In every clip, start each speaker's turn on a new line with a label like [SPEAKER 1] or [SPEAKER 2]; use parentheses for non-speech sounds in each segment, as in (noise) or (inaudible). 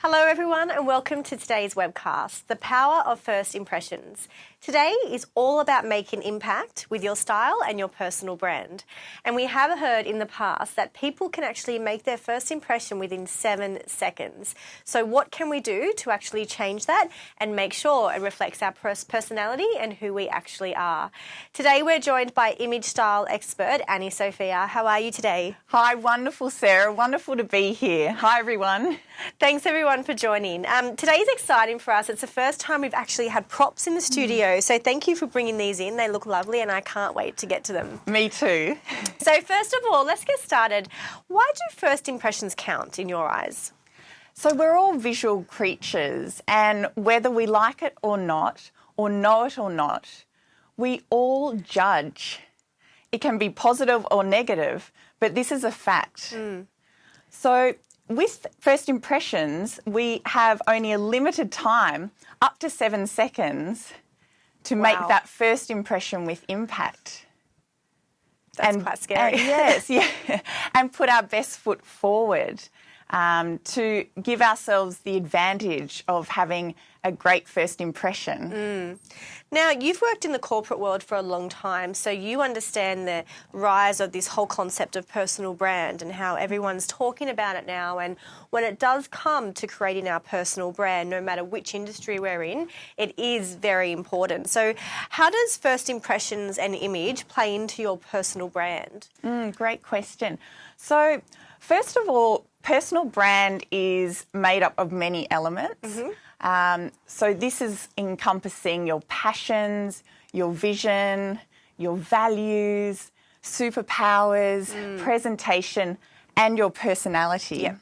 [SPEAKER 1] Hello, everyone, and welcome to today's webcast, The Power of First Impressions. Today is all about making impact with your style and your personal brand. And we have heard in the past that people can actually make their first impression within seven seconds. So, what can we do to actually change that and make sure it reflects our personality and who we actually are? Today, we're joined by image style expert Annie Sophia. How are you today?
[SPEAKER 2] Hi, wonderful, Sarah. Wonderful to be here. Hi, everyone.
[SPEAKER 1] Thanks, everyone, for joining. Um, today's exciting for us. It's the first time we've actually had props in the studio. Mm. So thank you for bringing these in. They look lovely and I can't wait to get to them.
[SPEAKER 2] Me too. (laughs)
[SPEAKER 1] so first of all, let's get started. Why do first impressions count in your eyes?
[SPEAKER 2] So we're all visual creatures and whether we like it or not, or know it or not, we all judge. It can be positive or negative, but this is a fact. Mm. So with first impressions, we have only a limited time, up to seven seconds, to wow. make that first impression with impact.
[SPEAKER 1] That's and, quite scary.
[SPEAKER 2] And, (laughs) yes, yeah, and put our best foot forward um, to give ourselves the advantage of having a great first impression.
[SPEAKER 1] Mm. Now, you've worked in the corporate world for a long time, so you understand the rise of this whole concept of personal brand and how everyone's talking about it now. And when it does come to creating our personal brand, no matter which industry we're in, it is very important. So, how does first impressions and image play into your personal brand?
[SPEAKER 2] Mm, great question. So, first of all, personal brand is made up of many elements. Mm -hmm. Um, so this is encompassing your passions, your vision, your values, superpowers, mm. presentation, and your personality.
[SPEAKER 1] Yeah.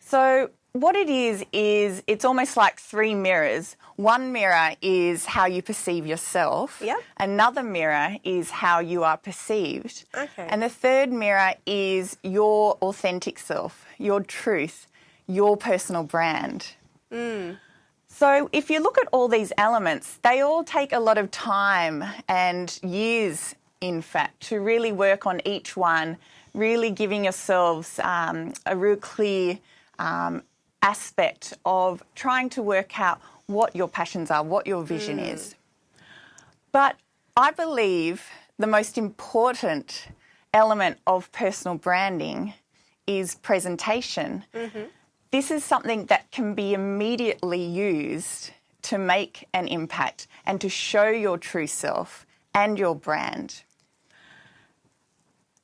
[SPEAKER 2] So what it is, is it's almost like three mirrors. One mirror is how you perceive yourself.
[SPEAKER 1] Yep.
[SPEAKER 2] Another mirror is how you are perceived.
[SPEAKER 1] Okay.
[SPEAKER 2] And the third mirror is your authentic self, your truth, your personal brand.
[SPEAKER 1] Mm.
[SPEAKER 2] So if you look at all these elements, they all take a lot of time and years, in fact, to really work on each one, really giving yourselves um, a real clear um, aspect of trying to work out what your passions are, what your vision mm. is. But I believe the most important element of personal branding is presentation.
[SPEAKER 1] Mm -hmm.
[SPEAKER 2] This is something that can be immediately used to make an impact and to show your true self and your brand.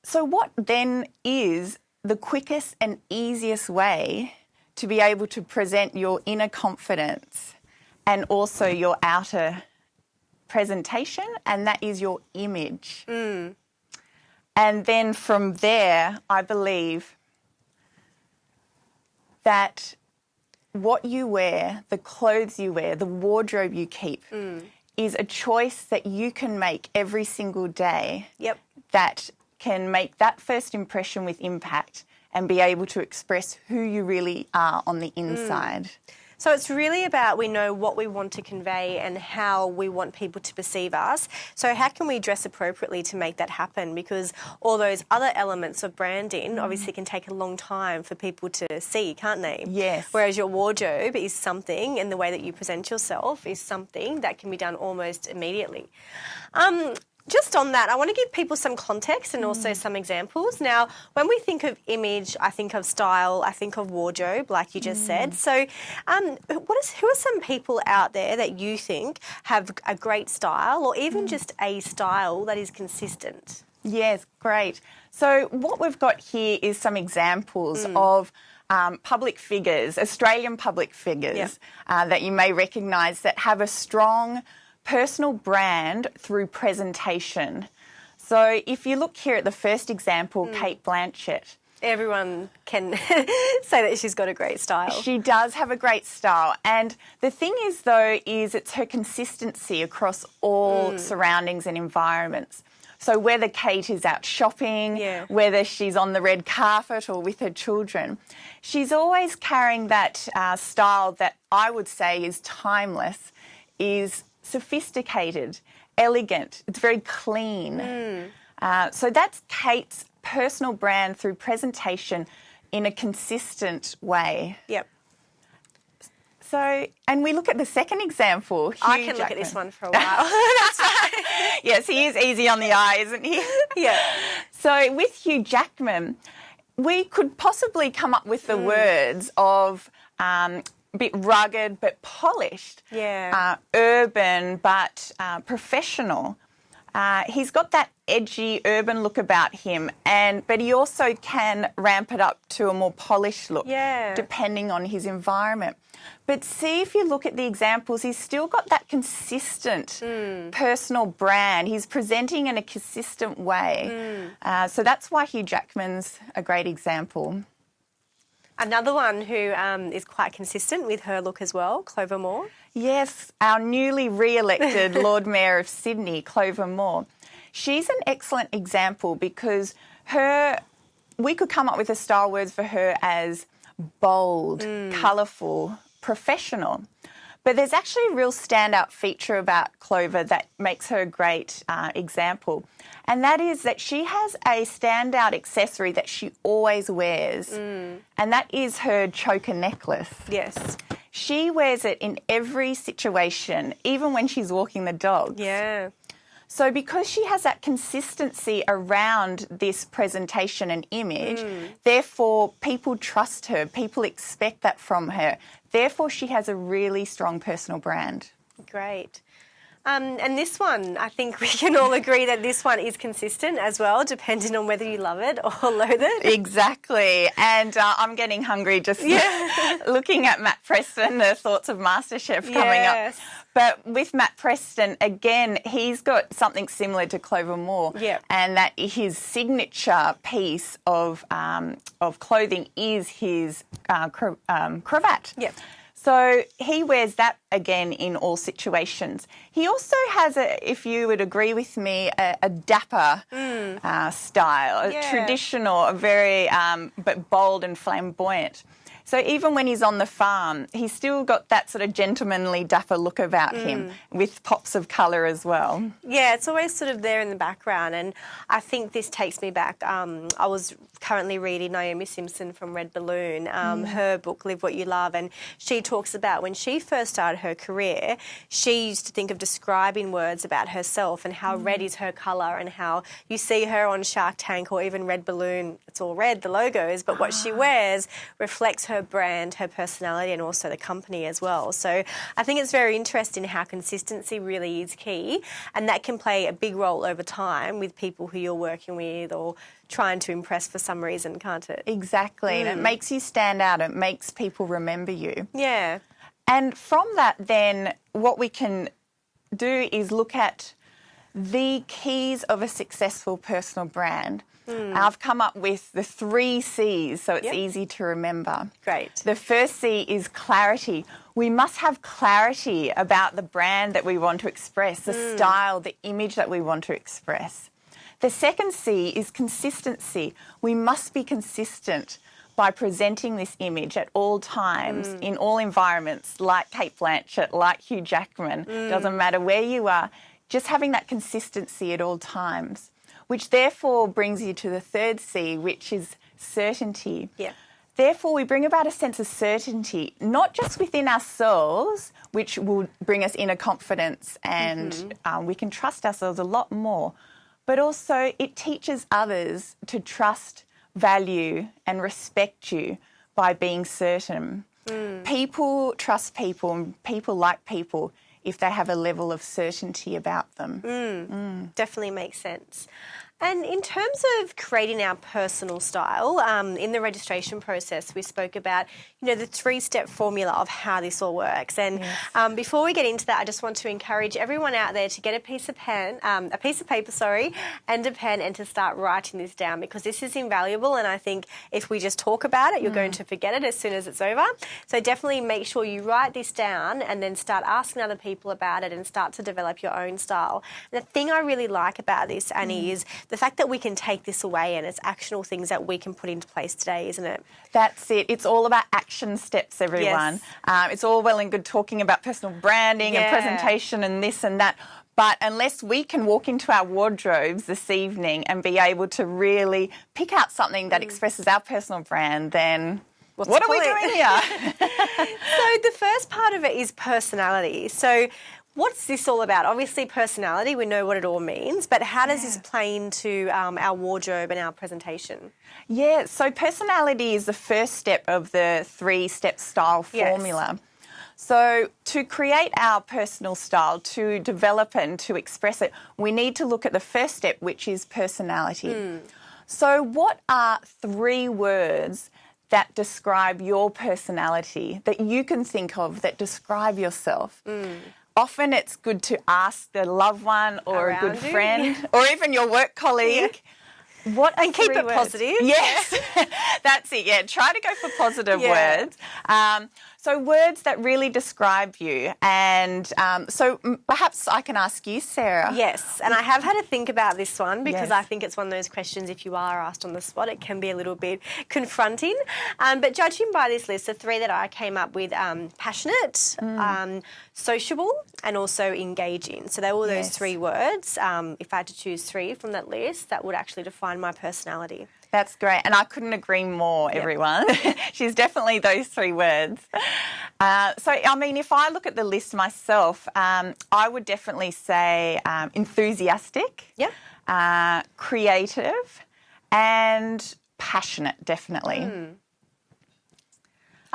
[SPEAKER 2] So, what then is the quickest and easiest way to be able to present your inner confidence and also your outer presentation, and that is your image.
[SPEAKER 1] Mm.
[SPEAKER 2] And then from there, I believe that what you wear, the clothes you wear, the wardrobe you keep,
[SPEAKER 1] mm.
[SPEAKER 2] is a choice that you can make every single day.
[SPEAKER 1] Yep.
[SPEAKER 2] That can make that first impression with impact and be able to express who you really are on the inside. Mm.
[SPEAKER 1] So it's really about we know what we want to convey and how we want people to perceive us. So how can we dress appropriately to make that happen? Because all those other elements of branding mm. obviously can take a long time for people to see, can't they?
[SPEAKER 2] Yes.
[SPEAKER 1] Whereas your wardrobe is something, and the way that you present yourself is something that can be done almost immediately. Um, just on that, I want to give people some context and also mm. some examples. Now, when we think of image, I think of style, I think of wardrobe, like you just mm. said. So, um, what is who are some people out there that you think have a great style, or even mm. just a style that is consistent?
[SPEAKER 2] Yes, great. So, what we've got here is some examples mm. of. Um, public figures, Australian public figures uh, that you may recognise that have a strong personal brand through presentation. So if you look here at the first example, mm. Cate Blanchett.
[SPEAKER 1] Everyone can (laughs) say that she's got a great style.
[SPEAKER 2] She does have a great style. And the thing is, though, is it's her consistency across all mm. surroundings and environments. So whether Cate is out shopping,
[SPEAKER 1] yeah.
[SPEAKER 2] whether she's on the red carpet or with her children, she's always carrying that uh, style that I would say is timeless, is sophisticated, elegant, it's very clean.
[SPEAKER 1] Mm.
[SPEAKER 2] Uh, so that's Cate's personal brand through presentation in a consistent way.
[SPEAKER 1] Yep.
[SPEAKER 2] So, and we look at the second example. Hugh
[SPEAKER 1] I can look at this one for a while. (laughs)
[SPEAKER 2] Yes, he is easy on the eye, isn't he? (laughs)
[SPEAKER 1] Yeah.
[SPEAKER 2] So with Hugh Jackman, we could possibly come up with the words of um, bit rugged but polished,
[SPEAKER 1] Yeah.
[SPEAKER 2] uh, urban but uh, professional. Uh, he's got that edgy urban look about him, and but he also can ramp it up to a more polished look,
[SPEAKER 1] Yeah.
[SPEAKER 2] depending on his environment. But see if you look at the examples, he's still got that consistent personal brand. He's presenting in a consistent way. Uh, so that's why Hugh Jackman's a great example.
[SPEAKER 1] Another one who um, is quite consistent with her look as well, Clover Moore.
[SPEAKER 2] Yes, our newly re elected (laughs) Lord Mayor of Sydney, Clover Moore. She's an excellent example because her, we could come up with a style words for her as bold, colourful, professional. But there's actually a real standout feature about Clover that makes her a great uh, example. And that is that she has a standout accessory that she always wears, and that is her choker necklace.
[SPEAKER 1] Yes.
[SPEAKER 2] She wears it in every situation, even when she's walking the dog.
[SPEAKER 1] Yeah.
[SPEAKER 2] So, because she has that consistency around this presentation and image, therefore people trust her, people expect that from her. Therefore, she has a really strong personal brand.
[SPEAKER 1] Great. Um, and this one, I think we can all agree that this one is consistent as well, depending on whether you love it or loathe it.
[SPEAKER 2] Exactly. And uh, I'm getting hungry just yeah. (laughs) looking at Matt Preston, the thoughts of MasterChef coming
[SPEAKER 1] Yes.
[SPEAKER 2] up. But with Matt Preston, again, he's got something similar to Clover Moore.
[SPEAKER 1] Yep.
[SPEAKER 2] And that his signature piece of, um, of clothing is his uh, um, cravat.
[SPEAKER 1] Yep.
[SPEAKER 2] So he wears that again in all situations. He also has a, if you would agree with me, a, a dapper uh, style,
[SPEAKER 1] Yeah.
[SPEAKER 2] a traditional, a very um, but bold and flamboyant. So even when he's on the farm, he's still got that sort of gentlemanly dapper look about him, with pops of colour as well.
[SPEAKER 1] Yeah, it's always sort of there in the background. And I think this takes me back. Um, I was currently reading Naomi Simpson from Red Balloon, um, her book, Live What You Love. And she talks about when she first started her career, she used to think of describing words about herself and how red is her colour and how you see her on Shark Tank or even Red Balloon, it's all red, the logos, but what she wears reflects her brand, her personality, and also the company as well. So I think it's very interesting how consistency really is key, and that can play a big role over time with people who you're working with or trying to impress for some reason, can't it?
[SPEAKER 2] Exactly. And it mm. makes you stand out, it makes people remember you.
[SPEAKER 1] Yeah.
[SPEAKER 2] And from that, then, what we can do is look at the keys of a successful personal brand. Hmm. I've come up with the three C's so it's
[SPEAKER 1] Yep.
[SPEAKER 2] easy to remember.
[SPEAKER 1] Great.
[SPEAKER 2] The first C is clarity. We must have clarity about the brand that we want to express, the hmm. style, the image that we want to express. The second C is consistency. We must be consistent by presenting this image at all times, hmm. in all environments, like Cate Blanchett, like Hugh Jackman, doesn't matter where you are, just having that consistency at all times, which therefore brings you to the third C, which is certainty.
[SPEAKER 1] Yeah.
[SPEAKER 2] Therefore, we bring about a sense of certainty, not just within ourselves, which will bring us inner confidence and um, we can trust ourselves a lot more, but also it teaches others to trust, value, and respect you by being certain. People trust people and people like people if they have a level of certainty about them. Mm, mm.
[SPEAKER 1] Definitely makes sense. And in terms of creating our personal style, um, in the registration process, we spoke about you know the three-step formula of how this all works. And um, before we get into that, I just want to encourage everyone out there to get a piece of pen, um, a piece of paper, sorry, and a pen, and to start writing this down because this is invaluable. And I think if we just talk about it, you're going to forget it as soon as it's over. So definitely make sure you write this down and then start asking other people about it and start to develop your own style. And the thing I really like about this, Annie, is the fact that we can take this away and it's actionable things that we can put into place today, isn't it?
[SPEAKER 2] That's it. It's all about action steps, everyone.
[SPEAKER 1] Yes.
[SPEAKER 2] Um, it's all well and good talking about personal branding
[SPEAKER 1] Yeah.
[SPEAKER 2] and presentation and this and that. But unless we can walk into our wardrobes this evening and be able to really pick out something
[SPEAKER 1] Mm.
[SPEAKER 2] that expresses our personal brand, then
[SPEAKER 1] what's
[SPEAKER 2] what
[SPEAKER 1] the
[SPEAKER 2] are we doing here? (laughs) (laughs)
[SPEAKER 1] so the first part of it is personality. So what's this all about? Obviously, personality. We know what it all means, but how does this play into um, our wardrobe and our presentation?
[SPEAKER 2] Yeah, so personality is the first step of the three step style
[SPEAKER 1] Yes.
[SPEAKER 2] formula. So, to create our personal style, to develop it and to express it, we need to look at the first step, which is personality. So, what are three words that describe your personality that you can think of that describe yourself? Often it's good to ask the loved one or a good
[SPEAKER 1] Around you,
[SPEAKER 2] friend (laughs) or even your work colleague. What
[SPEAKER 1] And keep it
[SPEAKER 2] words?
[SPEAKER 1] positive.
[SPEAKER 2] Yes, (laughs) that's it. Yeah, try to go for positive
[SPEAKER 1] Yeah.
[SPEAKER 2] words. Um, so words that really describe you, and um, so perhaps I can ask you, Sarah.
[SPEAKER 1] Yes, and I have had to think about this one because
[SPEAKER 2] Yes.
[SPEAKER 1] I think it's one of those questions. If you are asked on the spot, it can be a little bit confronting. Um, but judging by this list, the three that I came up with: um, passionate,
[SPEAKER 2] Mm.
[SPEAKER 1] um, sociable, and also engaging. So they were those
[SPEAKER 2] Yes.
[SPEAKER 1] three words. Um, if I had to choose three from that list, that would actually define my personality.
[SPEAKER 2] That's great, and I couldn't agree more, everyone. (laughs) She's definitely those three words. Uh, so, I mean, if I look at the list myself, um, I would definitely say um, enthusiastic,
[SPEAKER 1] Yeah.
[SPEAKER 2] uh, creative, and passionate, definitely.
[SPEAKER 1] Hmm.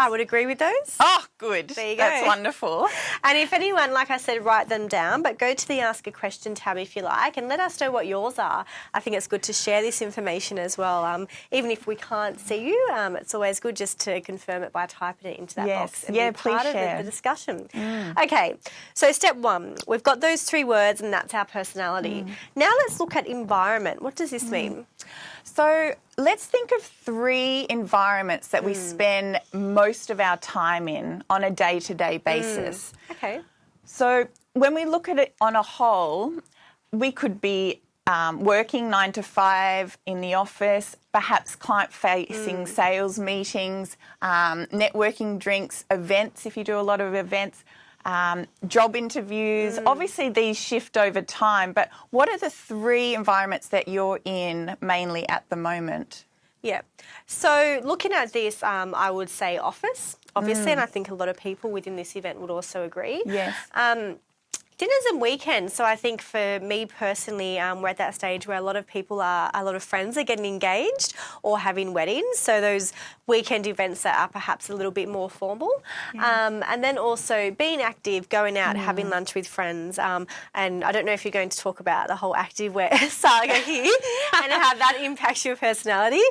[SPEAKER 1] I would agree with those.
[SPEAKER 2] Oh, good.
[SPEAKER 1] There you
[SPEAKER 2] That's wonderful.
[SPEAKER 1] And if anyone, like I said, write them down, but go to the Ask a Question tab if you like and let us know what yours are. I think it's good to share this information as well. Um, even if we can't see you, um, it's always good just to confirm it by typing it into that
[SPEAKER 2] Yes.
[SPEAKER 1] box and
[SPEAKER 2] Yeah,
[SPEAKER 1] be
[SPEAKER 2] please
[SPEAKER 1] part of
[SPEAKER 2] share. Mm.
[SPEAKER 1] the, discussion. Okay, so step one, we've got those three words and that's our personality.
[SPEAKER 2] Mm.
[SPEAKER 1] Now let's look at environment. What does this mean?
[SPEAKER 2] So let's think of three environments that
[SPEAKER 1] Hmm.
[SPEAKER 2] we spend most of our time in on a day to day basis.
[SPEAKER 1] Okay.
[SPEAKER 2] So when we look at it on a whole, we could be um, working nine to five in the office, perhaps client facing sales meetings, um, networking drinks, events if you do a lot of events. Um, job interviews. Obviously, these shift over time, but what are the three environments that you're in mainly at the moment?
[SPEAKER 1] Yeah. So looking at this, um, I would say office, obviously,
[SPEAKER 2] Mm.
[SPEAKER 1] and I think a lot of people within this event would also agree.
[SPEAKER 2] Yes.
[SPEAKER 1] Um, dinners and weekends. So I think for me personally, um, we're at that stage where a lot of people are, a lot of friends are getting engaged or having weddings. So those weekend events that are perhaps a little bit more formal. Um, and then also being active, going out, having lunch with friends. Um, and I don't know if you're going to talk about the whole active wear (laughs) saga here (laughs) and how that impacts your personality.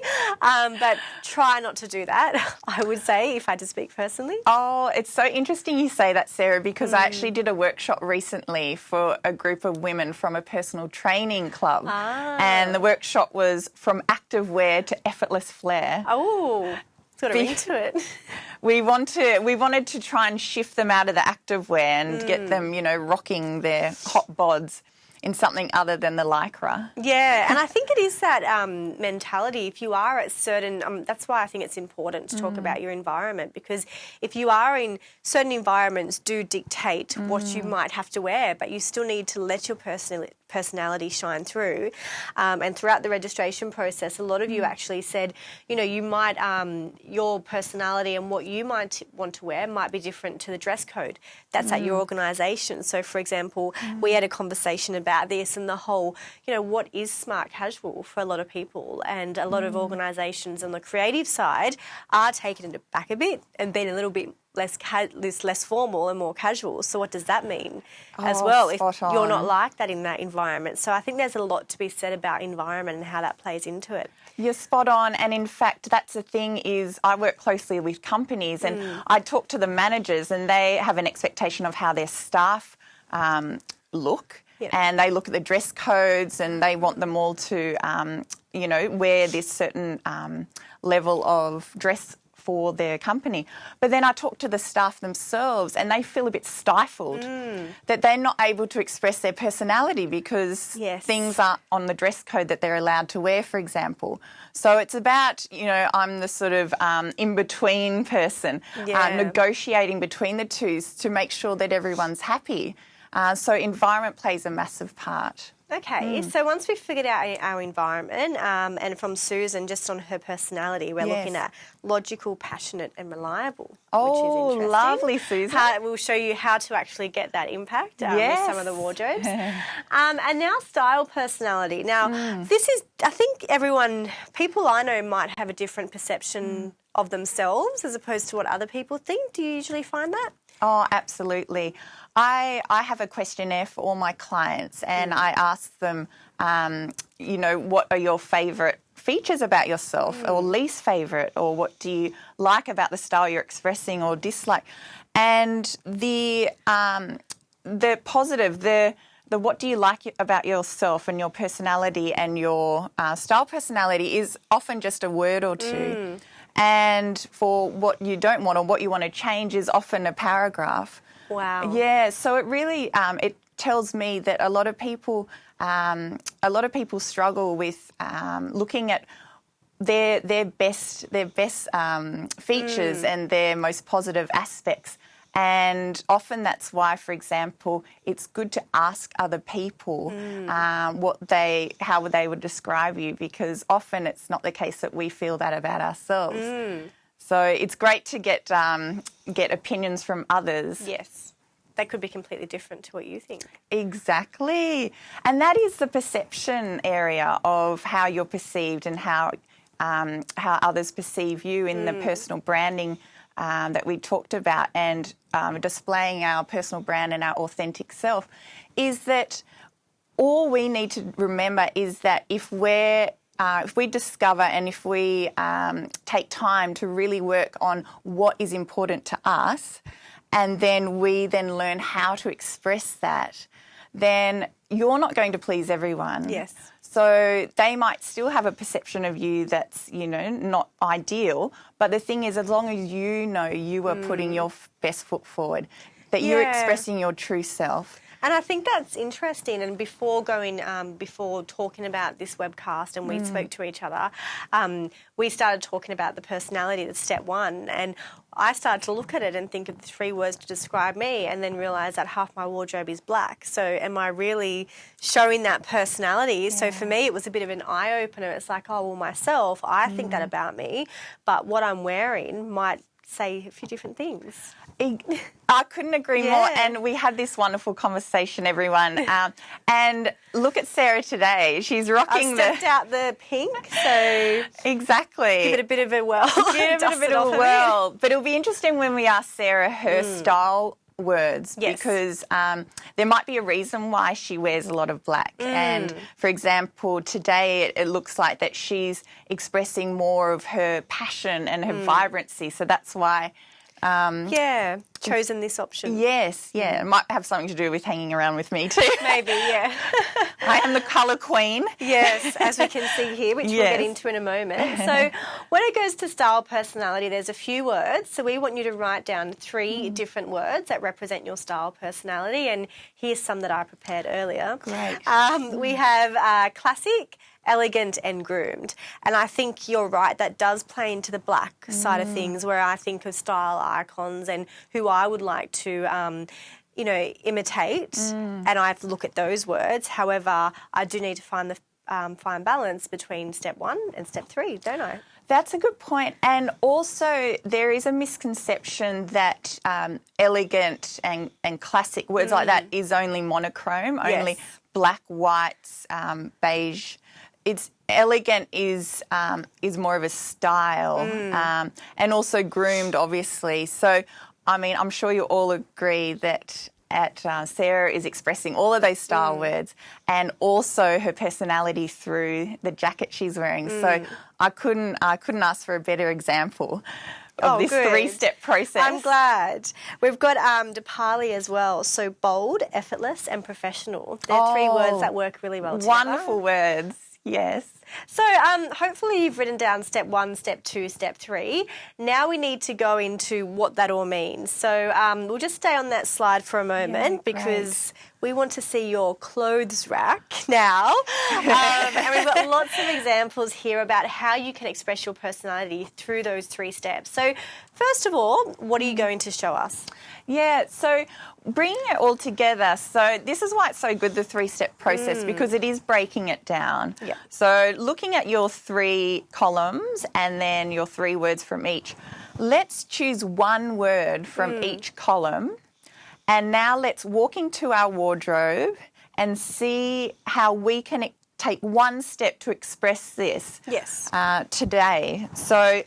[SPEAKER 1] Um, but try not to do that, (laughs) I would say, if I had to speak personally.
[SPEAKER 2] Oh, it's so interesting you say that, Sarah, because
[SPEAKER 1] Mm.
[SPEAKER 2] I actually did a workshop recently for a group of women from a personal training club.
[SPEAKER 1] Ah.
[SPEAKER 2] And the workshop was from active wear to effortless flair.
[SPEAKER 1] Oh, it's got
[SPEAKER 2] Be-
[SPEAKER 1] ring to it. (laughs)
[SPEAKER 2] We want to we wanted to try and shift them out of the active wear and
[SPEAKER 1] Mm.
[SPEAKER 2] get them, you know, rocking their hot bods in something other than the lycra.
[SPEAKER 1] Yeah, and I (laughs) think it is that um, mentality. If you are at certain, um, that's why I think it's important to talk about your environment because if you are in certain environments, do dictate what you might have to wear, but you still need to let your personality personality shine through. Um, and throughout the registration process, a lot of you actually said, you know, you might um, your personality and what you might want to wear might be different to the dress code that's at your organisation. So, for example, we had a conversation about this and the whole, you know, what is smart casual for a lot of people, and a lot of organisations on the creative side are taking it back a bit and being a little bit less less, less formal and more casual. So, what does that mean as
[SPEAKER 2] Oh,
[SPEAKER 1] well? If
[SPEAKER 2] spot
[SPEAKER 1] you're not like that in that environment, so I think there's a lot to be said about environment and how that plays into it.
[SPEAKER 2] You're spot on, and in fact, that's the thing. Is I work closely with companies, and
[SPEAKER 1] Mm.
[SPEAKER 2] I talk to the managers, and they have an expectation of how their staff um, look,
[SPEAKER 1] Yeah.
[SPEAKER 2] and they look at the dress codes, and they want them all to, um, you know, wear this certain um, level of dress for their company. But then I talk to the staff themselves and they feel a bit stifled that they're not able to express their personality because
[SPEAKER 1] Yes.
[SPEAKER 2] things aren't on the dress code that they're allowed to wear, for example. So it's about, you know, I'm the sort of um, in between person,
[SPEAKER 1] Yeah.
[SPEAKER 2] uh, negotiating between the two to make sure that everyone's happy. Uh, so environment plays a massive part.
[SPEAKER 1] Okay, so once we've figured out our- environment, um, and from Susan, just on her personality, we're looking at logical, passionate, and reliable.
[SPEAKER 2] Oh,
[SPEAKER 1] which is interesting.
[SPEAKER 2] lovely, Susan.
[SPEAKER 1] How, we'll show you how to actually get that impact um, with some of the wardrobes. (laughs) um, and now, style, personality. Now,
[SPEAKER 2] Hmm.
[SPEAKER 1] this is, I think everyone, people I know might have a different perception of themselves as opposed to what other people think. Do you usually find that?
[SPEAKER 2] Oh, absolutely. I, I have a questionnaire for all my clients and I ask them, um, you know, what are your favourite features about yourself or least favourite or what do you like about the style you're expressing or dislike? And the, um, the positive, the, the what do you like about yourself and your personality and your uh, style personality is often just a word or two. And for what you don't want or what you want to change is often a paragraph.
[SPEAKER 1] Wow.
[SPEAKER 2] Yeah, so it really um, it tells me that a lot of people um, a lot of people struggle with um, looking at their their best their best um, features and their most positive aspects. And often that's why, for example, it's good to ask other people um, what they how they would describe you, because often it's not the case that we feel that about ourselves. So it's great to get um, get opinions from others.
[SPEAKER 1] Yes. They could be completely different to what you think.
[SPEAKER 2] Exactly. And that is the perception area of how you're perceived and how um, how others perceive you in the personal branding um, that we talked about and um, displaying our personal brand and our authentic self is that all we need to remember is that if we're uh, if we discover and if we um, take time to really work on what is important to us, and then we then learn how to express that, then you're not going to please everyone.
[SPEAKER 1] Yes.
[SPEAKER 2] So they might still have a perception of you that's, you know, not ideal. But the thing is, as long as you know you are putting hmm. your f- best foot forward, that you're expressing your true self.
[SPEAKER 1] And I think that's interesting. And before going, um, before talking about this webcast, and we spoke to each other, um, we started talking about the personality. That's step one, and I started to look at it and think of the three words to describe me, and then realise that half my wardrobe is black. So, am I really showing that personality? So, for me, it was a bit of an eye opener. It's like, oh well, myself, I think that about me, but what I'm wearing might say a few different things. (laughs)
[SPEAKER 2] I couldn't agree more. And we had this wonderful conversation, everyone. (laughs) Um, and look at Sarah today. She's rocking
[SPEAKER 1] stepped
[SPEAKER 2] the
[SPEAKER 1] out the pink, so
[SPEAKER 2] exactly.
[SPEAKER 1] give it a bit of a whirl. (laughs)
[SPEAKER 2] Give it a bit
[SPEAKER 1] it
[SPEAKER 2] of a whirl. But it'll be interesting when we ask Sarah her style words
[SPEAKER 1] Yes.
[SPEAKER 2] because um, there might be a reason why she wears a lot of black. And for example, today it, it looks like that she's expressing more of her passion and her vibrancy. So that's why.
[SPEAKER 1] Yeah, chosen this option.
[SPEAKER 2] Yes, yeah, it might have something to do with hanging around with me too. (laughs)
[SPEAKER 1] Maybe, yeah. (laughs)
[SPEAKER 2] I am the colour queen.
[SPEAKER 1] yes, as we can see here, which we'll get into in a moment. (laughs) So, when it goes to style personality, there's a few words. So, we want you to write down three
[SPEAKER 2] Mm.
[SPEAKER 1] different words that represent your style personality. And here's some that I prepared earlier.
[SPEAKER 2] Great.
[SPEAKER 1] Um, we have uh, classic, elegant, and groomed. And I think you're right, that does play into the black side of
[SPEAKER 2] Mm.
[SPEAKER 1] things, where I think of style icons and who I would like to. Um, you know, imitate,
[SPEAKER 2] Mm.
[SPEAKER 1] and I have to look at those words. However, I do need to find the um, fine balance between step one and step three, don't I?
[SPEAKER 2] That's a good point. And also, there is a misconception that um, elegant and, and classic words like that is only monochrome, only
[SPEAKER 1] Yes.
[SPEAKER 2] black, whites, um, beige. It's elegant is um, is more of a style, um, and also groomed, obviously. So, I mean, I'm sure you all agree that. At uh, Sarah is expressing all of those style words and also her personality through the jacket she's wearing. So I couldn't I couldn't ask for a better example of
[SPEAKER 1] Oh,
[SPEAKER 2] this
[SPEAKER 1] good.
[SPEAKER 2] three step process.
[SPEAKER 1] I'm glad. We've got um, Depali as well. So bold, effortless, and professional. They're three
[SPEAKER 2] Oh,
[SPEAKER 1] words that work really well together.
[SPEAKER 2] Wonderful words. Yes.
[SPEAKER 1] So, um, hopefully, you've written down step one, step two, step three. Now we need to go into what that all means. So, um, we'll just stay on that slide for a moment
[SPEAKER 2] Yeah,
[SPEAKER 1] because we want to see your clothes rack (laughs) now. Um, and we've got (laughs) lots of examples here about how you can express your personality through those three steps. So, first of all, what are you going to show us?
[SPEAKER 2] Yeah, so bringing it all together. So this is why it's so good the three-step process because it is breaking it down.
[SPEAKER 1] Yeah.
[SPEAKER 2] So looking at your three columns and then your three words from each. Let's choose one word from each column. And now let's walk into our wardrobe and see how we can take one step to express this
[SPEAKER 1] Yes.
[SPEAKER 2] uh, today. So,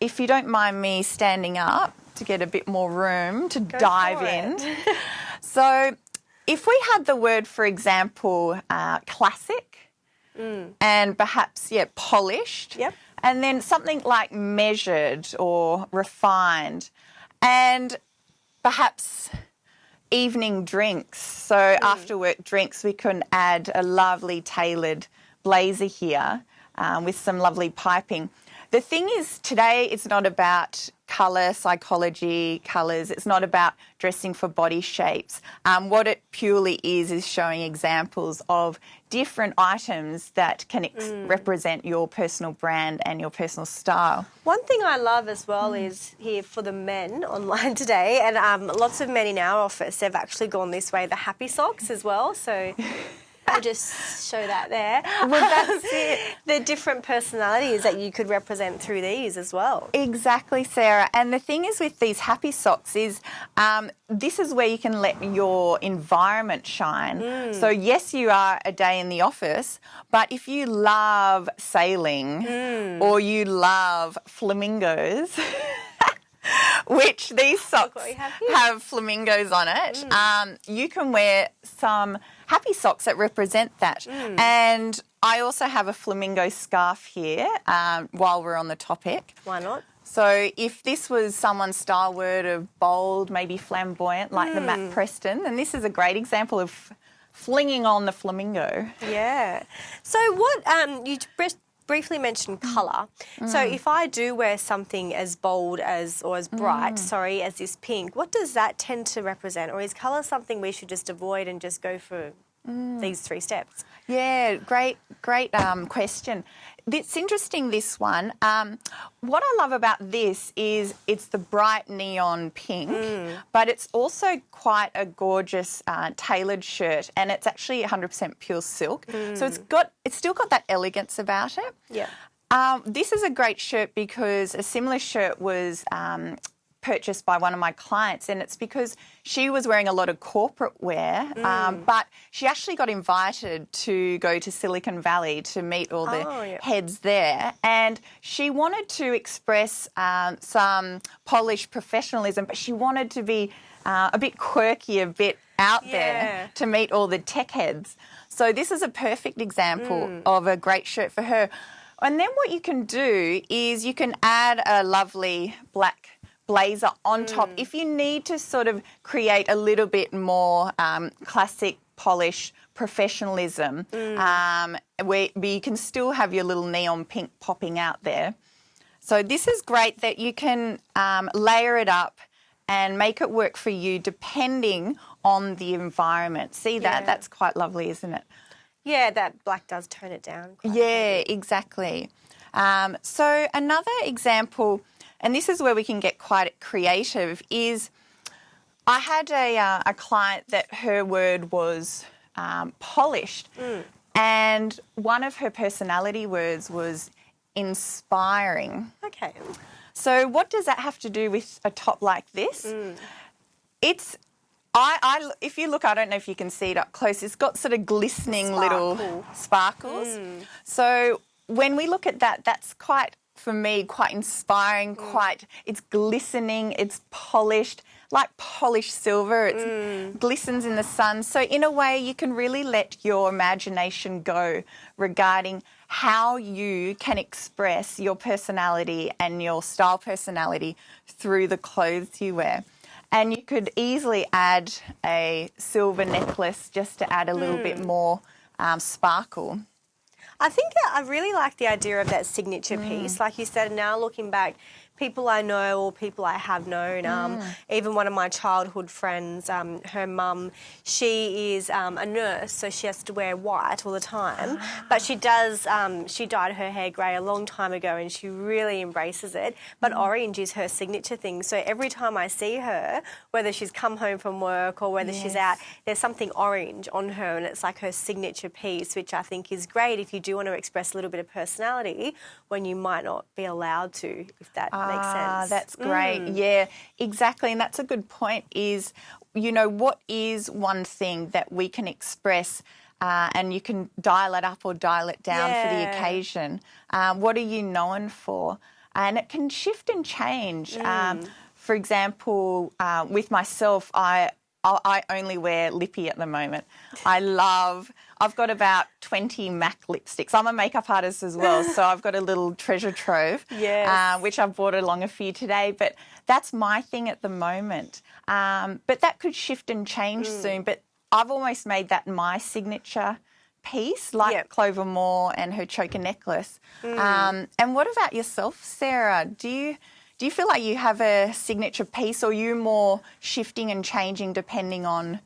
[SPEAKER 2] if you don't mind me standing up to get a bit more room to dive
[SPEAKER 1] for
[SPEAKER 2] in. (laughs) so, if we had the word, for example, uh, classic and perhaps, yeah, polished.
[SPEAKER 1] Yep.
[SPEAKER 2] And then something like measured or refined. And perhaps evening drinks. So after work drinks, we can add a lovely tailored blazer here um, with some lovely piping. The thing is, today it's not about colour psychology, colours. It's not about dressing for body shapes. Um, what it purely is is showing examples of different items that can ex- represent your personal brand and your personal style.
[SPEAKER 1] One thing I love as well is here for the men (laughs) online today, and um, lots of men in our office, they've actually gone this way, the happy socks as well. So (laughs) I'll just show that there. (laughs)
[SPEAKER 2] Well, that's (laughs) it.
[SPEAKER 1] the different personalities that you could represent through these as well.
[SPEAKER 2] Exactly, Sarah. And the thing is with these happy socks is um, this is where you can let your environment shine. So yes, you are a day in the office, but if you love sailing or you love flamingos. (laughs) Which these socks
[SPEAKER 1] have
[SPEAKER 2] have flamingos on it. Um, you can wear some happy socks that represent that. And I also have a flamingo scarf here um, while we're on the topic.
[SPEAKER 1] Why not?
[SPEAKER 2] So if this was someone's style word of bold, maybe flamboyant, like the Matt Preston, then this is a great example of flinging on the flamingo.
[SPEAKER 1] Yeah. So what um, you briefly mentioned mm. colour. So mm. if I do wear something as bold as or as bright, mm. sorry, as this pink, what does that tend to represent? Or is colour something we should just avoid and just go for these three steps?
[SPEAKER 2] Yeah, great, great um, question. It's interesting, this one. Um, what I love about this is it's the bright neon pink, but it's also quite a gorgeous uh, tailored shirt, and it's actually 100% pure silk. So it's got, it's still got that elegance about it.
[SPEAKER 1] Yeah.
[SPEAKER 2] Um, this is a great shirt because a similar shirt was um, purchased by one of my clients, and it's because she was wearing a lot of corporate wear, um, but she actually got invited to go to Silicon Valley to meet all the
[SPEAKER 1] Oh, yeah.
[SPEAKER 2] heads there, and she wanted to express um, some polished professionalism, but she wanted to be uh, a bit quirky, a bit out
[SPEAKER 1] Yeah.
[SPEAKER 2] there to meet all the tech heads. So this is a perfect example
[SPEAKER 1] Mm.
[SPEAKER 2] of a great shirt for her. And then what you can do is you can add a lovely black blazer on top if you need to sort of create a little bit more um, classic polish professionalism um, where, but you can still have your little neon pink popping out there. So this is great that you can um, layer it up and make it work for you depending on the environment. See that?
[SPEAKER 1] Yeah.
[SPEAKER 2] That's quite lovely, isn't it?
[SPEAKER 1] Yeah, that black does tone it down. quite a bit.
[SPEAKER 2] Yeah, exactly. Um, so another example, and this is where we can get quite creative, is I had a, uh, a client that her word was um, polished, and one of her personality words was inspiring.
[SPEAKER 1] Okay.
[SPEAKER 2] So, what does that have to do with a top like this? It's, I, I, if you look, I don't know if you can see it up close, it's got sort of glistening little
[SPEAKER 1] Sparkle.
[SPEAKER 2] sparkles. So, when we look at that, that's quite, for me, quite inspiring, mm. quite, it's glistening, it's polished, like polished silver, it mm. glistens in the sun. So, in a way, you can really let your imagination go regarding how you can express your personality and your style personality through the clothes you wear. And you could easily add a silver necklace just to add a little bit mm. more um, sparkle.
[SPEAKER 1] I think I really like the idea of that signature
[SPEAKER 2] Mm.
[SPEAKER 1] piece. Like you said, now looking back, people I know or people I have known, um,
[SPEAKER 2] Mm.
[SPEAKER 1] even one of my childhood friends, um, her mum, she is um, a nurse, so she has to wear white all the time. But she does, um, she dyed her hair grey a long time ago and she really embraces it. But
[SPEAKER 2] Mm.
[SPEAKER 1] orange is her signature thing. So every time I see her, whether she's come home from work or whether she's out, there's something orange on her and it's like her signature piece, which I think is great if you do want to express a little bit of personality when you might not be allowed to, if that makes
[SPEAKER 2] Ah,
[SPEAKER 1] sense.
[SPEAKER 2] that's great.
[SPEAKER 1] Mm.
[SPEAKER 2] Yeah, exactly. And that's a good point is, you know, what is one thing that we can express uh, and you can dial it up or dial it down for the occasion? Um, what are you known for? And it can shift and change.
[SPEAKER 1] Mm.
[SPEAKER 2] Um, for example, uh, with myself, I I I only wear lippy at the moment. I love. I've got about twenty MAC lipsticks. I'm a makeup artist as well, so I've got a little treasure trove. (laughs)
[SPEAKER 1] Yes.
[SPEAKER 2] uh, which I've brought along a few today. But that's my thing at the moment. Um, but that could shift and change
[SPEAKER 1] Mm.
[SPEAKER 2] soon. But I've almost made that my signature piece, like
[SPEAKER 1] Yep.
[SPEAKER 2] Clover Moore and her choker necklace.
[SPEAKER 1] Mm.
[SPEAKER 2] Um, and what about yourself, Sarah? Do you do you feel like you have a signature piece, or you more shifting and changing depending on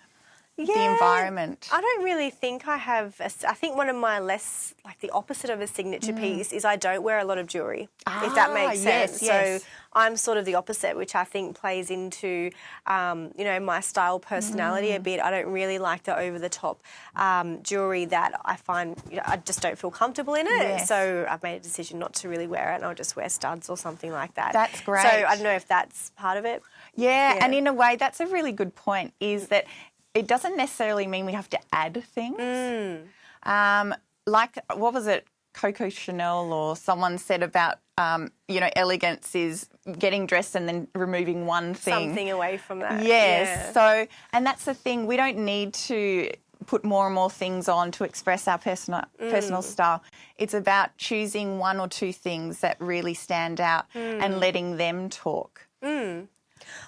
[SPEAKER 2] the environment?
[SPEAKER 1] I don't really think I have. A, I think one of my less, like the opposite of a signature piece, is I don't wear a lot of jewelry, if that
[SPEAKER 2] Mm. Ah,
[SPEAKER 1] makes
[SPEAKER 2] yes,
[SPEAKER 1] sense.
[SPEAKER 2] yes.
[SPEAKER 1] So I'm sort of the opposite, which I think plays into, um, you know, my style personality a
[SPEAKER 2] Mm.
[SPEAKER 1] bit. I don't really like the over the top um, jewelry that I find, you know, I just don't feel comfortable in it.
[SPEAKER 2] Yes.
[SPEAKER 1] So I've made a decision not to really wear it, and I'll just wear studs or something like that.
[SPEAKER 2] That's great. So.
[SPEAKER 1] I don't know if that's part of it.
[SPEAKER 2] Yeah,
[SPEAKER 1] Yeah.
[SPEAKER 2] and in a way, that's a really good point. Is that it doesn't necessarily mean we have to add things.
[SPEAKER 1] Mm.
[SPEAKER 2] Um, like what was it? Coco Chanel or someone said about um, you know elegance is getting dressed and then removing one thing.
[SPEAKER 1] Something away from that.
[SPEAKER 2] Yes.
[SPEAKER 1] Yeah.
[SPEAKER 2] So, and that's the thing. We don't need to put more and more things on to express our personal
[SPEAKER 1] Mm.
[SPEAKER 2] personal style. It's about choosing one or two things that really stand out
[SPEAKER 1] Mm.
[SPEAKER 2] and letting them talk.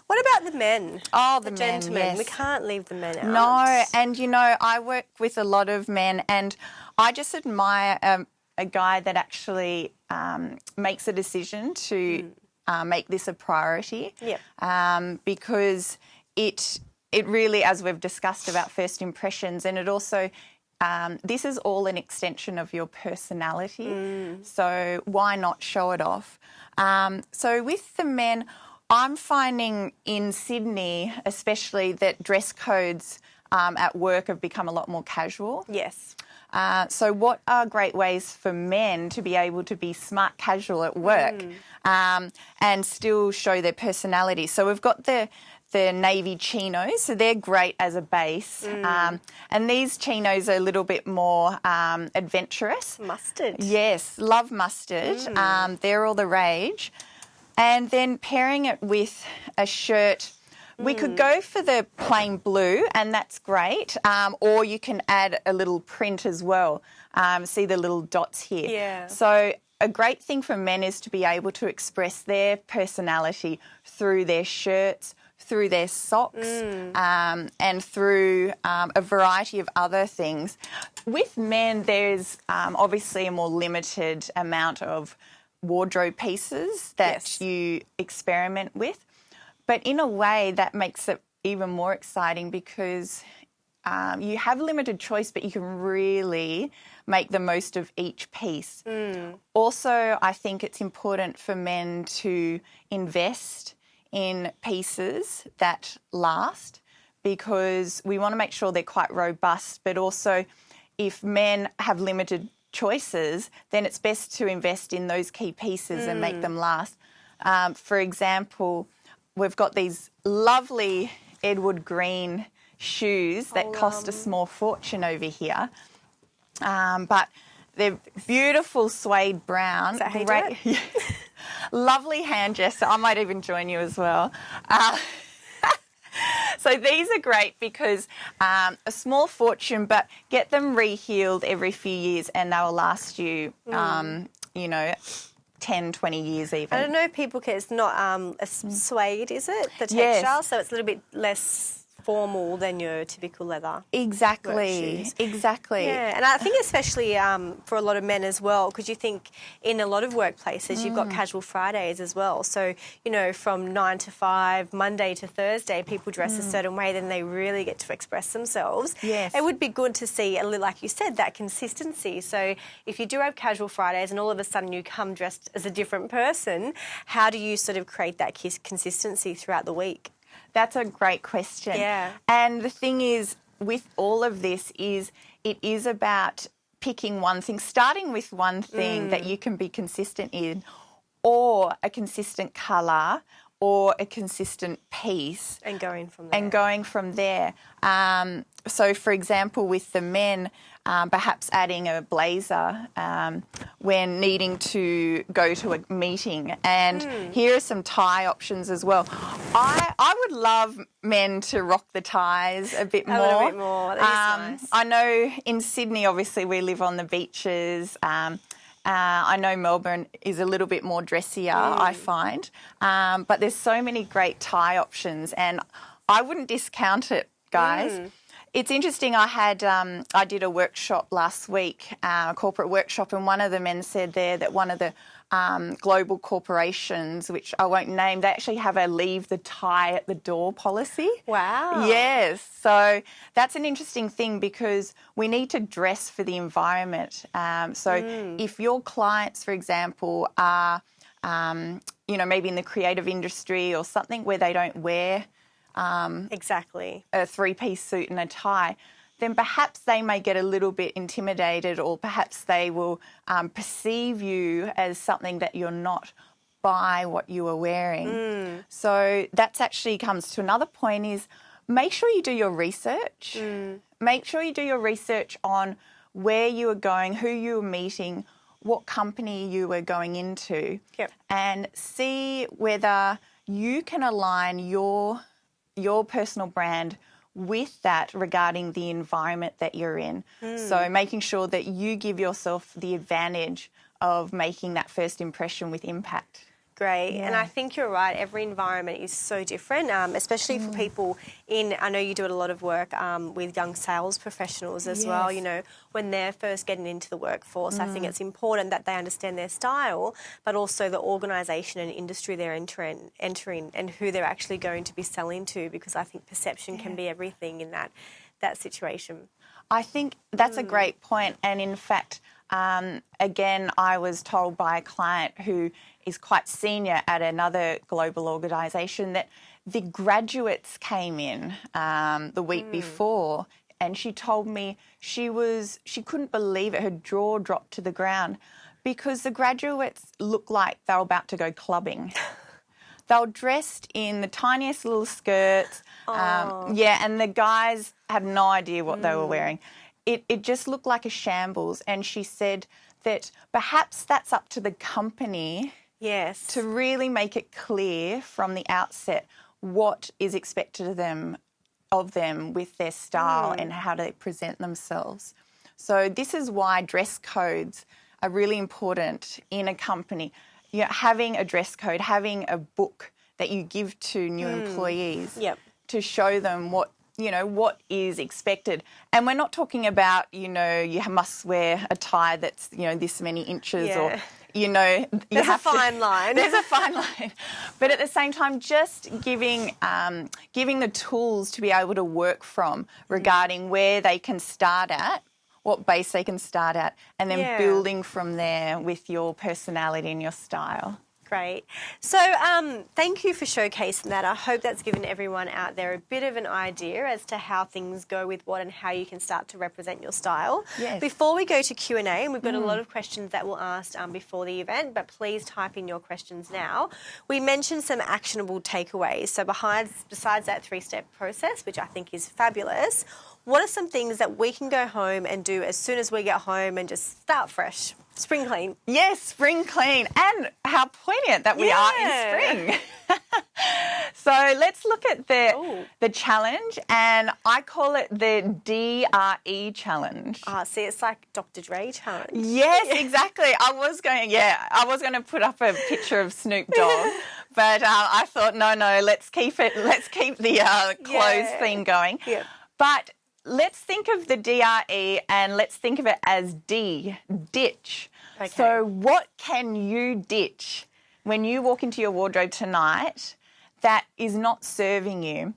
[SPEAKER 1] What about the men?
[SPEAKER 2] Oh, the,
[SPEAKER 1] the
[SPEAKER 2] men,
[SPEAKER 1] gentlemen. We can't leave the men out.
[SPEAKER 2] No, and you know, I work with a lot of men, and I just admire um, a guy that actually um, makes a decision to uh, make this a priority.
[SPEAKER 1] Yep.
[SPEAKER 2] Um, because it it really, as we've discussed about first impressions, and it also. Um, this is all an extension of your personality, so why not show it off? Um, so with the men, I'm finding in Sydney, especially, that dress codes um, at work have become a lot more casual.
[SPEAKER 1] Yes.
[SPEAKER 2] Uh, so, what are great ways for men to be able to be smart casual at work um, and still show their personality? So, we've got the the navy chinos, so they're great as a base, um, and these chinos are a little bit more um, adventurous.
[SPEAKER 1] Mustard.
[SPEAKER 2] Yes, love mustard. Um, they're all the rage. And then pairing it with a shirt, we could go for the plain blue, and that's great. Um, or you can add a little print as well. Um, see the little dots here.
[SPEAKER 1] Yeah.
[SPEAKER 2] So a great thing for men is to be able to express their personality through their shirts, through their socks, um, and through um, a variety of other things. With men, there's um, obviously a more limited amount of wardrobe pieces that
[SPEAKER 1] Yes.
[SPEAKER 2] you experiment with. But in a way, that makes it even more exciting because um, you have limited choice, but you can really make the most of each piece. Also, I think it's important for men to invest in pieces that last because we want to make sure they're quite robust, but also if men have limited choices, then it's best to invest in those key pieces and make them last. Um, for example, we've got these lovely Edward Green shoes that cost a small fortune over here. Um, but they're beautiful suede brown.
[SPEAKER 1] Is that how you do (laughs)
[SPEAKER 2] Lovely hand gesture. I might even join you as well. Uh, so these are great because um, a small fortune, but get them rehealed every few years and they will last you, um, you know, 10, 20 years even.
[SPEAKER 1] I don't know if people can, it's not um, a s- suede, is it? The texture,
[SPEAKER 2] Yes.
[SPEAKER 1] so it's a little bit less formal than your typical leather.
[SPEAKER 2] Exactly. Exactly.
[SPEAKER 1] Yeah, and I think especially um, for a lot of men as well, because you think in a lot of workplaces you've got
[SPEAKER 2] Mm.
[SPEAKER 1] casual Fridays as well. So you know, from nine to five, Monday to Thursday, people dress a certain way, then they really get to express themselves.
[SPEAKER 2] Mm. Yes.
[SPEAKER 1] it would be good to see, a little, like you said, that consistency. So if you do have casual Fridays, and all of a sudden you come dressed as a different person, how do you sort of create that consistency throughout the week?
[SPEAKER 2] That's a great question.
[SPEAKER 1] Yeah.
[SPEAKER 2] And the thing is, with all of this, is it is about picking one thing, starting with one thing
[SPEAKER 1] Mm.
[SPEAKER 2] that you can be consistent in, or a consistent colour, or a consistent piece,
[SPEAKER 1] And going from there.
[SPEAKER 2] and going from there. Um, so, for example, with the men, um, perhaps adding a blazer um, when needing to go to a meeting. And
[SPEAKER 1] Hmm.
[SPEAKER 2] here are some tie options as well. I, I would love men to rock the ties a bit
[SPEAKER 1] A
[SPEAKER 2] more.
[SPEAKER 1] little bit more. Is nice.
[SPEAKER 2] I know in Sydney, obviously, we live on the beaches. Um, uh, I know Melbourne is a little bit more dressier, I
[SPEAKER 1] Mm.
[SPEAKER 2] find. Um, but there's so many great tie options, and I wouldn't discount it, guys.
[SPEAKER 1] Mm.
[SPEAKER 2] It's interesting. I had um, I did a workshop last week, uh, a corporate workshop, and one of the men said there that one of the um, global corporations, which I won't name, they actually have a leave the tie at the door policy.
[SPEAKER 1] Wow.
[SPEAKER 2] Yes. So that's an interesting thing because we need to dress for the environment. Um, so if your clients, for example, are, um, you know, maybe in the creative industry or something where they don't wear Um,
[SPEAKER 1] exactly.
[SPEAKER 2] a three piece suit and a tie, then perhaps they may get a little bit intimidated or perhaps they will um, perceive you as something that you're not by what you are wearing. Mm. So that's actually comes to another point is make sure you do your research. Mm. Make sure you do your research on where you are going, who you are meeting, what company you are going into,
[SPEAKER 1] Yep.
[SPEAKER 2] and see whether you can align your your personal brand with that regarding the environment that you're in. So hmm. making sure that you give yourself the advantage of making that first impression with impact.
[SPEAKER 1] Great. And I think you're right. Every environment is so different, um, especially
[SPEAKER 2] Mm.
[SPEAKER 1] for people in, I know you do a lot of work um, with young sales professionals as well. You know, when they're first getting into the workforce, I
[SPEAKER 2] Mm.
[SPEAKER 1] think it's important that they understand their style, but also the organisation and industry they're entering, entering and who they're actually going to be selling to, because I think perception can be everything in that, that situation.
[SPEAKER 2] I think that's a great. And in fact, um, again, I was told by a client who is quite senior at another global organisation that the graduates came in um, the week before, and she told me she was she couldn't believe it. Her jaw dropped to the ground because the graduates looked like they were about to go clubbing. (laughs) They were dressed in the tiniest little skirts. Um, yeah, and the guys had no idea what they were wearing. It, it just looked like a shambles. And she said that perhaps that's up to the company
[SPEAKER 1] Yes.
[SPEAKER 2] to really make it clear from the outset what is expected of them of them with their style mm. and how they present themselves. So this is why dress codes are really important in a company. You know, having a dress code, having a book that you give to new mm. employees
[SPEAKER 1] Yep.
[SPEAKER 2] to show them what you know what is expected and we're not talking about you know you must wear a tie that's you know this many inches or you know you
[SPEAKER 1] There's a
[SPEAKER 2] have to-
[SPEAKER 1] fine line. (laughs)
[SPEAKER 2] there's a fine line, but at the same time, just giving um, giving the tools to be able to work from regarding where they can start at, what base they can start at, and then
[SPEAKER 1] Yeah.
[SPEAKER 2] building from there with your personality and your style.
[SPEAKER 1] Great. So, um, thank you for showcasing that. I hope that's given everyone out there a bit of an idea as to how things go with what and how you can start to represent your style.
[SPEAKER 2] Yes.
[SPEAKER 1] Before we go to Q and A, and we've got a lot of questions that we'll ask um, before the event, but please type in your questions now. We mentioned some actionable takeaways. So, behind besides that three-step process, which I think is fabulous, what are some things that we can go home and do as soon as we get home and just start fresh, spring clean?
[SPEAKER 2] Yes, spring clean, and how poignant that we
[SPEAKER 1] Yeah.
[SPEAKER 2] are in spring. (laughs) so let's look at the
[SPEAKER 1] Ooh.
[SPEAKER 2] the challenge, and I call it the DRE challenge.
[SPEAKER 1] Ah, see, it's like Dr. Dre challenge.
[SPEAKER 2] Yes, (laughs) exactly. I was going, yeah, I was going to put up a picture of Snoop (laughs) Dogg, but uh, I thought, no, no, let's keep it. Let's keep the uh, clothes
[SPEAKER 1] Yeah.
[SPEAKER 2] theme going.
[SPEAKER 1] Yeah.
[SPEAKER 2] But let's think of the DRE and let's think of it as D, ditch.
[SPEAKER 1] Okay.
[SPEAKER 2] So, what can you ditch when you walk into your wardrobe tonight that is not serving you?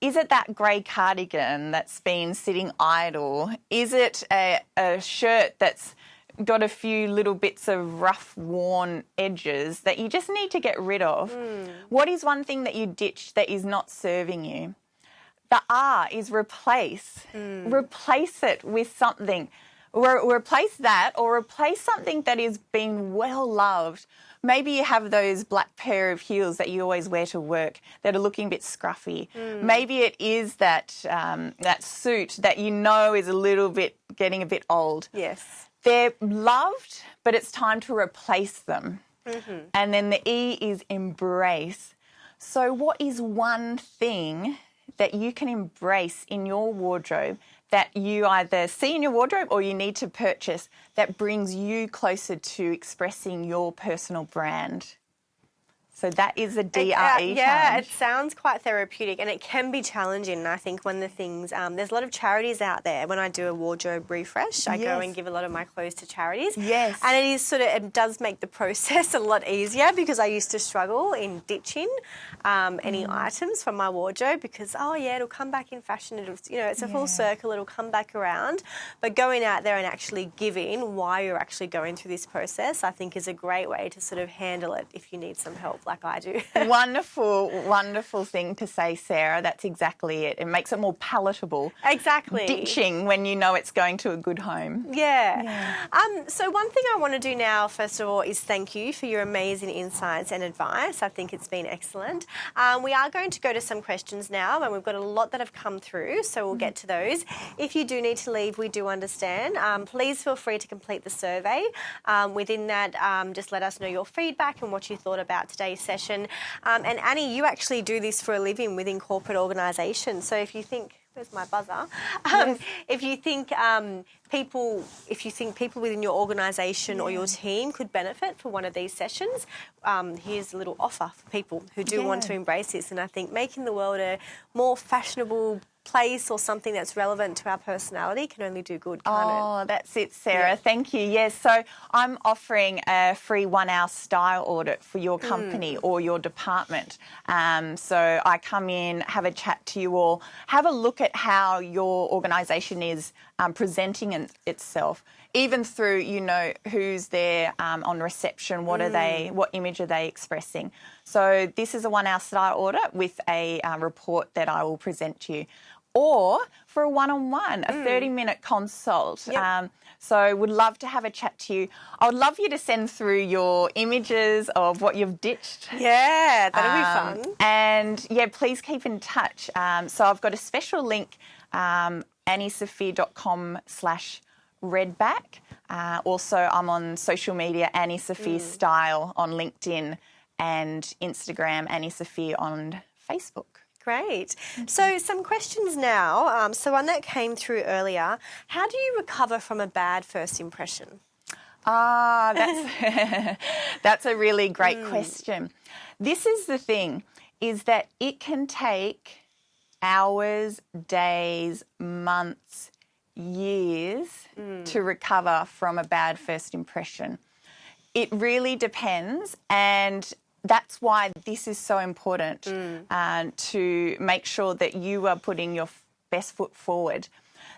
[SPEAKER 2] Is it that grey cardigan that's been sitting idle? Is it a, a shirt that's got a few little bits of rough, worn edges that you just need to get rid of? Hmm. What is one thing that you ditch that is not serving you? The R is replace. Hmm. Replace it with something. Re- replace that or replace something that is being well loved. Maybe you have those black pair of heels that you always wear to work that are looking a bit scruffy. Maybe it is that um, that suit that you know is a little bit getting a bit old.
[SPEAKER 1] Yes.
[SPEAKER 2] They're loved, but it's time to replace them. And then the E is embrace. So, what is one thing that you can embrace in your wardrobe that you either see in your wardrobe or you need to purchase that brings you closer to expressing your personal brand? So, that is a DRE
[SPEAKER 1] Uh, yeah,
[SPEAKER 2] challenge.
[SPEAKER 1] it sounds quite therapeutic and it can be challenging. I think when the things, um, there's a lot of charities out there. When I do a wardrobe refresh, I go and give a lot of my clothes to charities.
[SPEAKER 2] Yes.
[SPEAKER 1] And it is sort of, it does make the (laughs) process a lot easier because I used to struggle in ditching um, any
[SPEAKER 2] Mm.
[SPEAKER 1] items from my wardrobe because, oh yeah, it'll come back in fashion. It'll, you know, it's a full circle, it'll come back around. But going out there and actually giving why you're actually going through this process, I think is a great way to sort of handle it if you need some help like I do. (laughs)
[SPEAKER 2] wonderful, wonderful thing to say, Sarah. That's exactly it. It makes it more palatable.
[SPEAKER 1] exactly.
[SPEAKER 2] Ditching when you know it's going to a good home.
[SPEAKER 1] Yeah. Um, so one thing I want to do now, first of all, is thank you for your amazing insights and advice. I think it's been excellent. Um, we are going to go to some questions now, and we've got a lot that have come through, so we'll get to those. If you do need to leave, we do understand. Um, please feel free to complete the survey. Um, within that, um, just let us know your feedback and what you thought about today's session. Um, and Annie, you actually do this for a living within corporate organisations. So if you think Where's my buzzer? Um, If you think um, people, if you think people within your organisation or your team could benefit for one of these sessions, um, here's a little offer for people who do want to embrace this. And I think making the world a more fashionable place or something that's relevant to our personality can only do good, can't it?
[SPEAKER 2] Oh, that's it, Sarah.
[SPEAKER 1] Yeah.
[SPEAKER 2] Thank you. Yes, so I'm offering a free one hour style audit for your
[SPEAKER 1] Hmm.
[SPEAKER 2] company or your department. Um, so I come in, have a chat to you all, have a look at how your organisation is um, presenting in, itself. Even through, you know, who's there um, on reception, what are they,
[SPEAKER 1] Hmm.
[SPEAKER 2] what image are they expressing? So this is a one-hour style audit with a uh, report that I will present to you, or for a one-on-one, a thirty-minute consult.
[SPEAKER 1] Hmm. Yep.
[SPEAKER 2] Um, so would love to have a chat to you. I would love you to send through your images of what you've ditched.
[SPEAKER 1] Yeah, that'll
[SPEAKER 2] Um,
[SPEAKER 1] be fun.
[SPEAKER 2] And yeah, please keep in touch. Um, so I've got a special link, um, anniesophia.com slash redback. Uh, also, I'm on social media, Annie Sophia
[SPEAKER 1] Mm.
[SPEAKER 2] Style on LinkedIn and Instagram, Annie Sophia on Facebook.
[SPEAKER 1] Great. So, some questions now. Um, so, one that came through earlier how do you recover from a bad first impression?
[SPEAKER 2] Ah, that's (laughs) that's a really great
[SPEAKER 1] Hmm.
[SPEAKER 2] question. This is the thing is that it can take hours, days, months, years
[SPEAKER 1] Hmm.
[SPEAKER 2] to recover from a bad first impression. It really depends and that's why this is so important uh, to make sure that you are putting your best foot forward.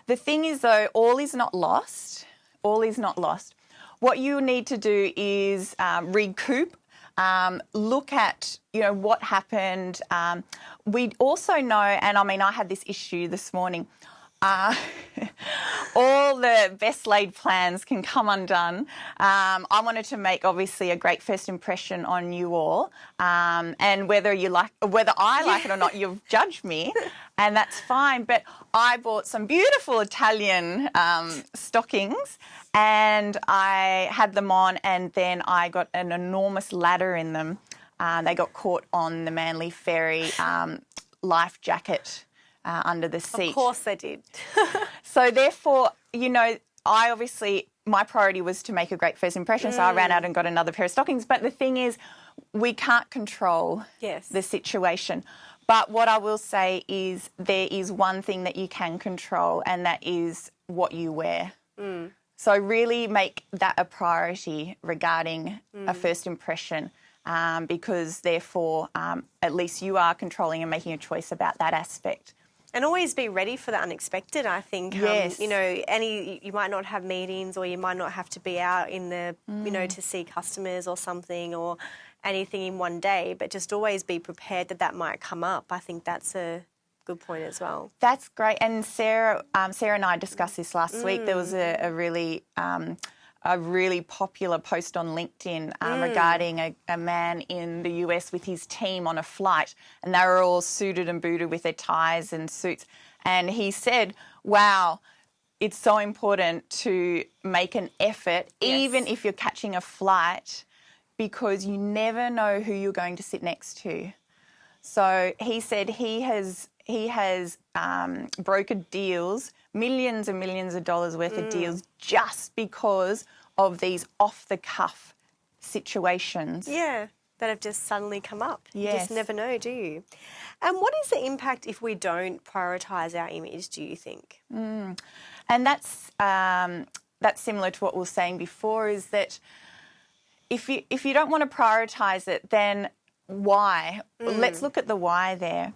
[SPEAKER 2] The thing is, though, all is not lost. All is not lost. What you need to do is um, recoup. Um, look at you know what happened. Um, we also know, and I mean, I had this issue this morning. Uh, (laughs) all the best laid plans can come undone. Um, I wanted to make obviously a great first impression on you all, um, and whether you like, whether I like it or not, you've (laughs) judged me, and that's fine. But I bought some beautiful Italian um, stockings, and I had them on, and then I got an enormous ladder in them. Uh, they got caught on the Manly Ferry um, life jacket. Uh, under the seat.
[SPEAKER 1] Of course, they did. (laughs)
[SPEAKER 2] So therefore, you know, I obviously my priority was to make a great first impression, so I ran out and got another pair of stockings. But the thing is, we can't control
[SPEAKER 1] Yes.
[SPEAKER 2] the situation. But what I will say is there is one thing that you can control, and that is what you wear. So really make that a priority regarding a first impression. Um, because therefore, um, at least you are controlling and making a choice about that aspect.
[SPEAKER 1] And always be ready for the unexpected. I think,
[SPEAKER 2] Yes.
[SPEAKER 1] um, you know, any you might not have meetings, or you might not have to be out in the, you
[SPEAKER 2] Mm.
[SPEAKER 1] know, to see customers or something, or anything in one day. But just always be prepared that that might come up. I think that's a good point as well.
[SPEAKER 2] That's great. And Sarah, um, Sarah and I discussed this last week. There was a, a really, um, a really popular post on LinkedIn um, regarding a, a man in the US with his team on a flight, and they were all suited and booted with their ties and suits. And he said, "Wow." It's so important to make an effort, even if you're catching a flight, because you never know who you're going to sit next to. So he said he has he has um, brokered deals, millions and millions of dollars worth of deals, mm. just because of these off the cuff situations.
[SPEAKER 1] Yeah, that have just suddenly come up. You just never know, do you? And what is the impact if we don't prioritise our image? Do you think? Mm.
[SPEAKER 2] And that's um, that's similar to what we were saying before. Is that if you if you don't want to prioritize it, then why? Let's mm. look at the why there.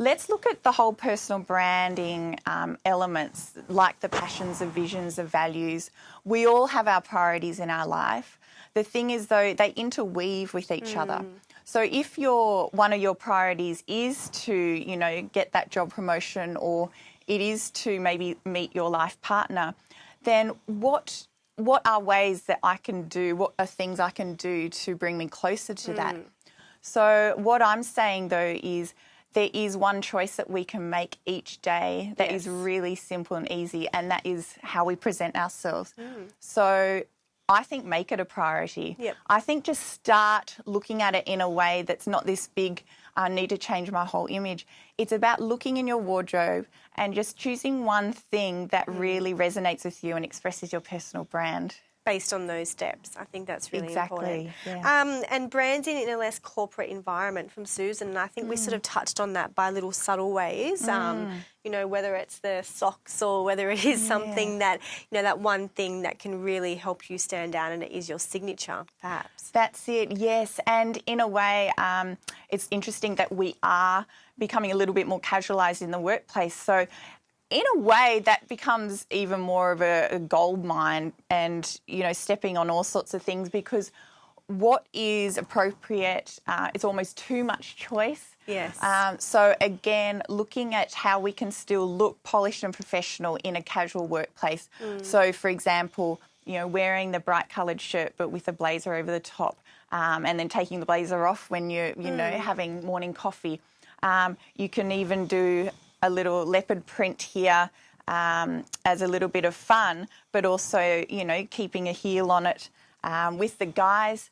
[SPEAKER 2] Let's look at the whole personal branding um, elements, like the passions, the visions, the values. We all have our priorities in our life. The thing is, though, they interweave with each other. So if your one of your priorities is to, you know, get that job promotion or it is to maybe meet your life partner, then what what are ways that I can do, what are things I can do to bring me closer to that? So what I'm saying though is there is one choice that we can make each day that is
[SPEAKER 1] Yes.
[SPEAKER 2] really simple and easy, and that is how we present ourselves. Mm. So I think make it a priority.
[SPEAKER 1] Yep.
[SPEAKER 2] I think just start looking at it in a way that's not this big, I need to change my whole image. It's about looking in your wardrobe and just choosing one thing that mm. really resonates with you and expresses your personal brand.
[SPEAKER 1] Based on those steps, I think that's really important.
[SPEAKER 2] Exactly, yeah.
[SPEAKER 1] Um, and branding in a less corporate environment from Susan, and I think we
[SPEAKER 2] Mm.
[SPEAKER 1] sort of touched on that by little subtle ways. Um, you know, whether it's the socks or whether it is something that you know that one thing that can really help you stand out, and it is your signature, perhaps.
[SPEAKER 2] That's it, yes. And in a way, um, it's interesting that we are becoming a little bit more casualised in the workplace. So, in a way, that becomes even more of a, a gold mine and, you know, stepping on all sorts of things because what is appropriate, uh, it's almost too much choice.
[SPEAKER 1] Yes.
[SPEAKER 2] Um, so again, looking at how we can still look polished and professional in a casual workplace. So, for example, you know, wearing the bright coloured shirt but with a blazer over the top, um, and then taking the blazer off when you're, you know, having morning coffee. Um, you can even do a little leopard print here um, as a little bit of fun, but also, you know, keeping a heel on it. Um, with the guys,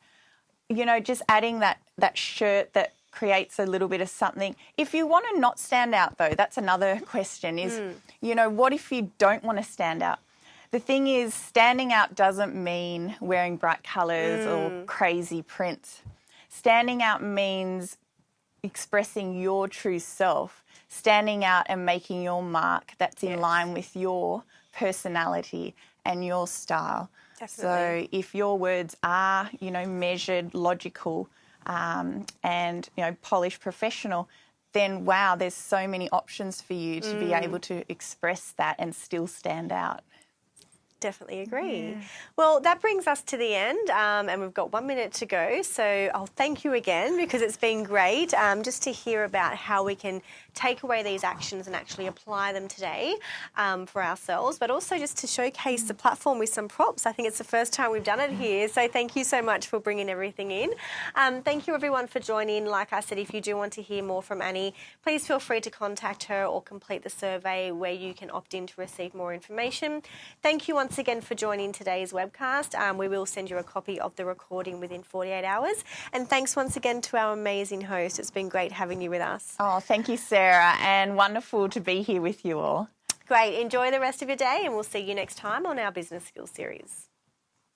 [SPEAKER 2] you know, just adding that that shirt that creates a little bit of something. If you want to not stand out though, that's another (laughs) question is, you know, what if you don't want to stand out? The thing is, standing out doesn't mean wearing bright colours or crazy prints. Standing out means expressing your true self, standing out and making your mark that's in
[SPEAKER 1] Yes.
[SPEAKER 2] line with your personality and your style.
[SPEAKER 1] Definitely.
[SPEAKER 2] So if your words are, you know, measured, logical, um, and you know, polished, professional, then wow, there's so many options for you to be able to express that and still stand out.
[SPEAKER 1] Definitely agree. Well, that brings us to the end, um, and we've got one minute to go. So I'll thank you again because it's been great um, just to hear about how we can take away these actions and actually apply them today um, for ourselves, but also just to showcase the platform with some props. I think it's the first time we've done it here. So thank you so much for bringing everything in. Um, thank you everyone for joining. Like I said, if you do want to hear more from Annie, please feel free to contact her or complete the survey where you can opt in to receive more information. Thank you once again for joining today's webcast. Um, we will send you a copy of the recording within 48 hours. And thanks once again to our amazing host. It's been great having you with us.
[SPEAKER 2] Oh, thank you, Sarah, and wonderful to be here with you all.
[SPEAKER 1] Great. Enjoy the rest of your day, and we'll see you next time on our Business Skills series.